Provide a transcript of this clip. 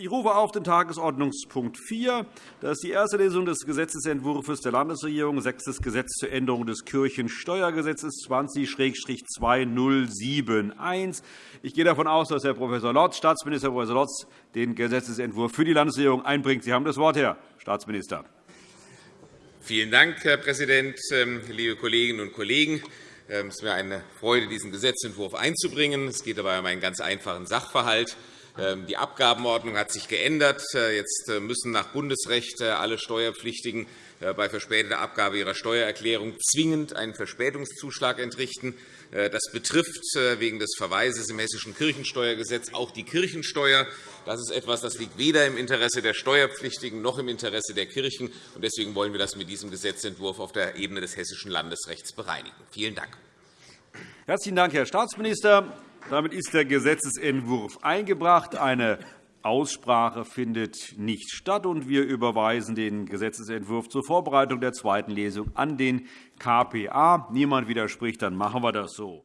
Ich rufe auf den Tagesordnungspunkt 4. Das ist die erste Lesung des Gesetzentwurfs der Landesregierung, sechstes Gesetz zur Änderung des Kirchensteuergesetzes 20-2071. Ich gehe davon aus, dass Herr Prof. Lotz, Staatsminister Prof. Lotz, den Gesetzentwurf für die Landesregierung einbringt. Sie haben das Wort, Herr Staatsminister. Vielen Dank, Herr Präsident, ähm, liebe Kolleginnen und Kollegen! Ähm, es ist mir eine Freude, diesen Gesetzentwurf einzubringen. Es geht dabei um einen ganz einfachen Sachverhalt. Ähm, die Abgabenordnung hat sich geändert. Äh, jetzt äh, müssen nach Bundesrecht äh, alle Steuerpflichtigen bei verspäteter Abgabe ihrer Steuererklärung zwingend einen Verspätungszuschlag entrichten. Das betrifft wegen des Verweises im Hessischen Kirchensteuergesetz auch die Kirchensteuer. Das ist etwas, das liegt weder im Interesse der Steuerpflichtigen noch im Interesse der Kirchen. Deswegen wollen wir das mit diesem Gesetzentwurf auf der Ebene des hessischen Landesrechts bereinigen. Vielen Dank. Herzlichen Dank, Herr Staatsminister. Damit ist der Gesetzentwurf eingebracht. Eine Aussprache findet nicht statt, und wir überweisen den Gesetzentwurf zur Vorbereitung der zweiten Lesung an den KPA. Niemand widerspricht, dann machen wir das so.